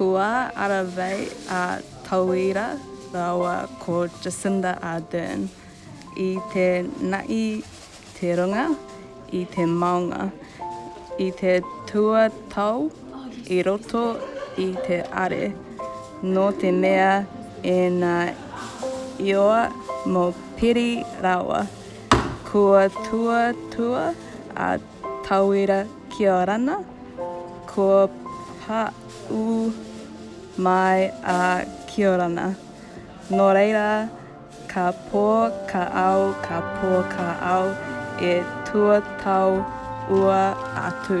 Kua arawei a Tauira raua ko Jacinda Ardern i te naʻi te runga i te maunga i te tuatau i roto i te are no te mea ena ioa mo Piri raua. Kua tuatua a Tawera ki a Rana, kua paʻu mai a Kiorana. Nō reira, ka pō ka ao, ka pō ka ao, e tuatau ua atu.